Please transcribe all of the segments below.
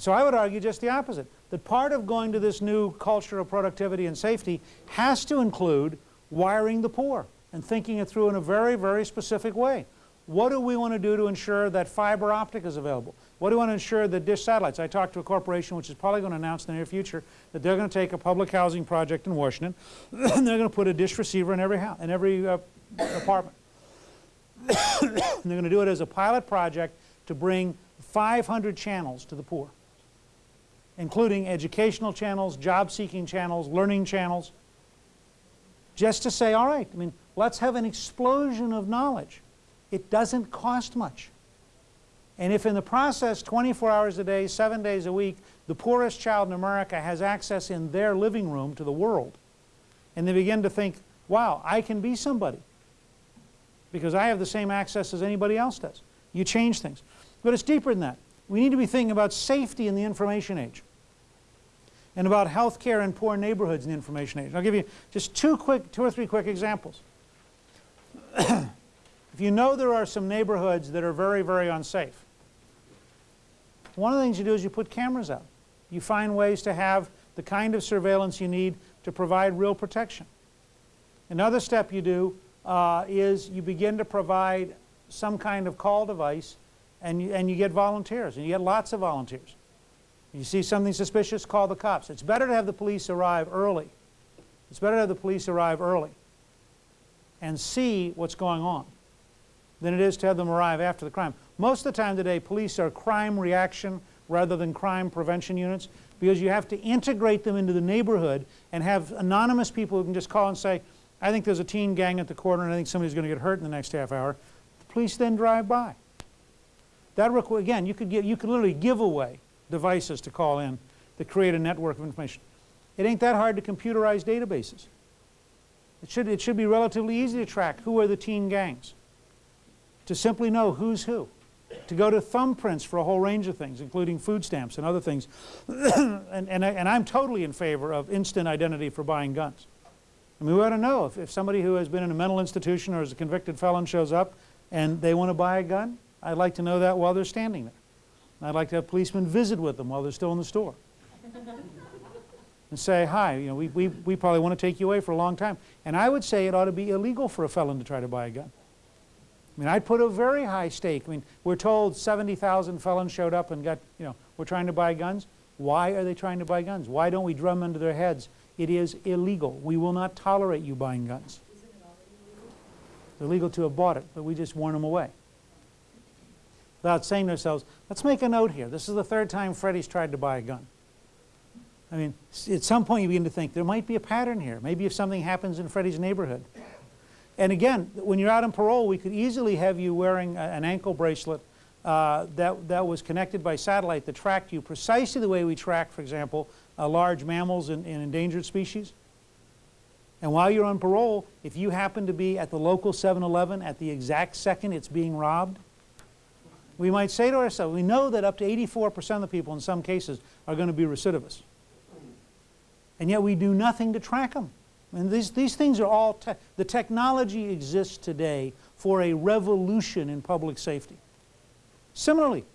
So I would argue just the opposite, that part of going to this new culture of productivity and safety has to include wiring the poor and thinking it through in a very, very specific way. What do we want to do to ensure that fiber optic is available? What do we want to ensure that dish satellites? I talked to a corporation which is probably going to announce in the near future that they're going to take a public housing project in Washington and they're going to put a dish receiver in every house, in every uh, apartment. they're going to do it as a pilot project to bring 500 channels to the poor including educational channels, job-seeking channels, learning channels, just to say, all right, I mean, let's have an explosion of knowledge. It doesn't cost much. And if in the process, 24 hours a day, seven days a week, the poorest child in America has access in their living room to the world, and they begin to think, wow, I can be somebody because I have the same access as anybody else does. You change things. But it's deeper than that. We need to be thinking about safety in the information age and about health care in poor neighborhoods in the information age. I'll give you just two quick, two or three quick examples. if you know there are some neighborhoods that are very, very unsafe, one of the things you do is you put cameras out. You find ways to have the kind of surveillance you need to provide real protection. Another step you do uh, is you begin to provide some kind of call device and you, and you get volunteers, and you get lots of volunteers. You see something suspicious, call the cops. It's better to have the police arrive early. It's better to have the police arrive early and see what's going on than it is to have them arrive after the crime. Most of the time today, police are crime reaction rather than crime prevention units because you have to integrate them into the neighborhood and have anonymous people who can just call and say, I think there's a teen gang at the corner and I think somebody's going to get hurt in the next half hour. The police then drive by. That again, you could, get, you could literally give away devices to call in that create a network of information. It ain't that hard to computerize databases. It should, it should be relatively easy to track who are the teen gangs, to simply know who's who, to go to thumbprints for a whole range of things, including food stamps and other things. and, and, I, and I'm totally in favor of instant identity for buying guns. I mean, we ought to know if, if somebody who has been in a mental institution or is a convicted felon shows up and they want to buy a gun, I'd like to know that while they're standing there. I'd like to have policemen visit with them while they're still in the store. and say, hi, you know, we, we, we probably want to take you away for a long time. And I would say it ought to be illegal for a felon to try to buy a gun. I mean, I'd put a very high stake. I mean, we're told 70,000 felons showed up and got, you know, we're trying to buy guns. Why are they trying to buy guns? Why don't we drum into their heads? It is illegal. We will not tolerate you buying guns. It's illegal to have bought it, but we just warn them away without saying to ourselves, let's make a note here. This is the third time Freddie's tried to buy a gun. I mean, at some point you begin to think there might be a pattern here. Maybe if something happens in Freddie's neighborhood. And again, when you're out on parole, we could easily have you wearing a, an ankle bracelet uh, that, that was connected by satellite that tracked you precisely the way we track, for example, uh, large mammals and, and endangered species. And while you're on parole, if you happen to be at the local 7-Eleven at the exact second it's being robbed, we might say to ourselves, we know that up to 84% of the people in some cases are going to be recidivists. And yet we do nothing to track them. And these, these things are all, te the technology exists today for a revolution in public safety. Similarly,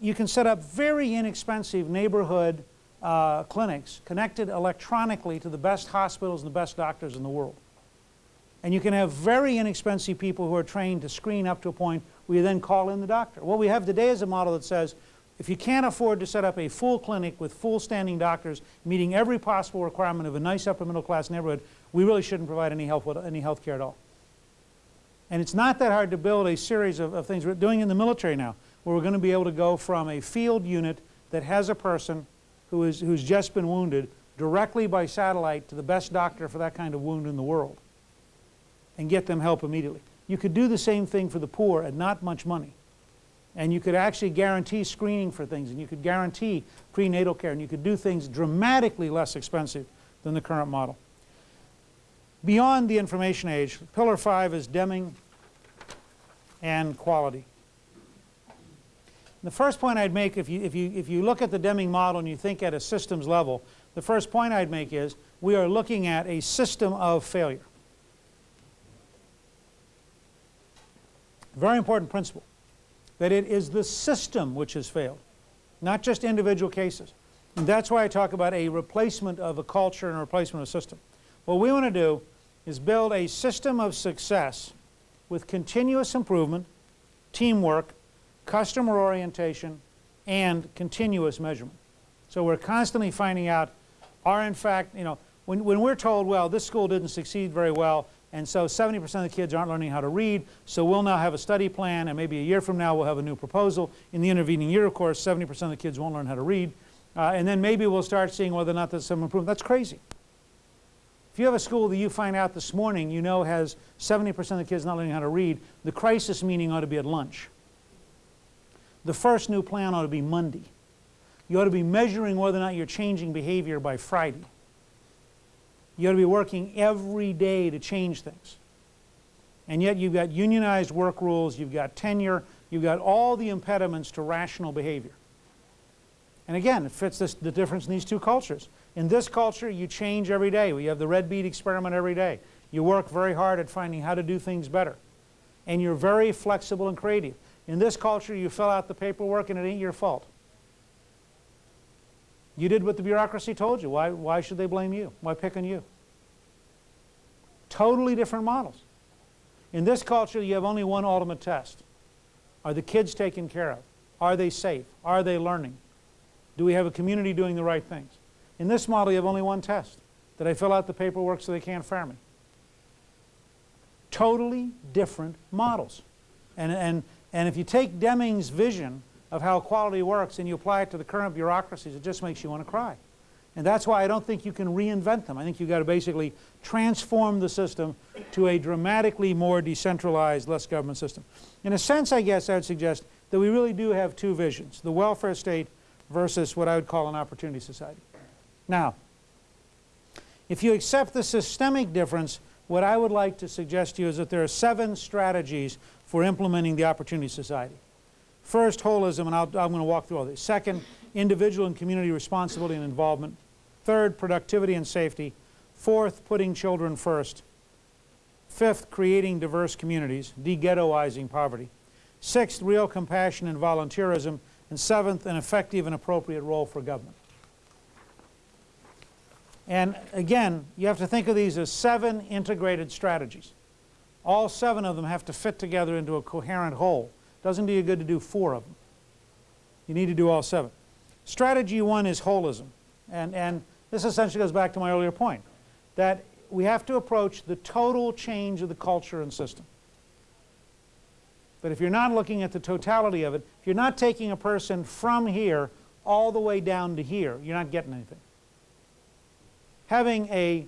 you can set up very inexpensive neighborhood uh, clinics connected electronically to the best hospitals and the best doctors in the world. And you can have very inexpensive people who are trained to screen up to a point we then call in the doctor. What we have today is a model that says if you can't afford to set up a full clinic with full standing doctors meeting every possible requirement of a nice upper middle class neighborhood, we really shouldn't provide any health, any care at all. And it's not that hard to build a series of, of things we're doing in the military now where we're going to be able to go from a field unit that has a person who is, who's just been wounded directly by satellite to the best doctor for that kind of wound in the world and get them help immediately. You could do the same thing for the poor at not much money. And you could actually guarantee screening for things, and you could guarantee prenatal care, and you could do things dramatically less expensive than the current model. Beyond the information age, pillar five is Deming and quality. The first point I'd make, if you, if, you, if you look at the Deming model and you think at a systems level, the first point I'd make is we are looking at a system of failure. Very important principle, that it is the system which has failed. not just individual cases. And that's why I talk about a replacement of a culture and a replacement of a system. What we want to do is build a system of success with continuous improvement, teamwork, customer orientation, and continuous measurement. So we're constantly finding out, are in fact, you know, when, when we're told, well, this school didn't succeed very well, and so 70% of the kids aren't learning how to read, so we'll now have a study plan, and maybe a year from now we'll have a new proposal. In the intervening year, of course, 70% of the kids won't learn how to read. Uh, and then maybe we'll start seeing whether or not there's some improvement. That's crazy. If you have a school that you find out this morning you know has 70% of the kids not learning how to read, the crisis meeting ought to be at lunch. The first new plan ought to be Monday. You ought to be measuring whether or not you're changing behavior by Friday. You ought to be working every day to change things. And yet you've got unionized work rules, you've got tenure, you've got all the impediments to rational behavior. And again, it fits this, the difference in these two cultures. In this culture, you change every day. We have the red bead experiment every day. You work very hard at finding how to do things better. And you're very flexible and creative. In this culture, you fill out the paperwork and it ain't your fault. You did what the bureaucracy told you. Why, why should they blame you? Why pick on you? Totally different models. In this culture, you have only one ultimate test. Are the kids taken care of? Are they safe? Are they learning? Do we have a community doing the right things? In this model, you have only one test. Did I fill out the paperwork so they can't fire me? Totally different models. And, and, and if you take Deming's vision of how quality works and you apply it to the current bureaucracies, it just makes you want to cry. And that's why I don't think you can reinvent them. I think you've got to basically transform the system to a dramatically more decentralized, less government system. In a sense, I guess I would suggest that we really do have two visions, the welfare state versus what I would call an opportunity society. Now, if you accept the systemic difference, what I would like to suggest to you is that there are seven strategies for implementing the opportunity society. First, holism, and i am going to walk through all these. Second, individual and community responsibility and involvement. Third, productivity and safety. Fourth, putting children first. Fifth, creating diverse communities, de-ghettoizing poverty. Sixth, real compassion and volunteerism. And seventh, an effective and appropriate role for government. And again, you have to think of these as seven integrated strategies. All seven of them have to fit together into a coherent whole. Doesn't do you good to do four of them. You need to do all seven. Strategy one is holism. And, and this essentially goes back to my earlier point, that we have to approach the total change of the culture and system. But if you're not looking at the totality of it, if you're not taking a person from here all the way down to here, you're not getting anything. Having a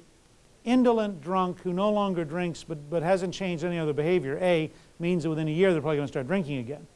indolent drunk who no longer drinks but, but hasn't changed any other behavior, A, means that within a year they're probably going to start drinking again.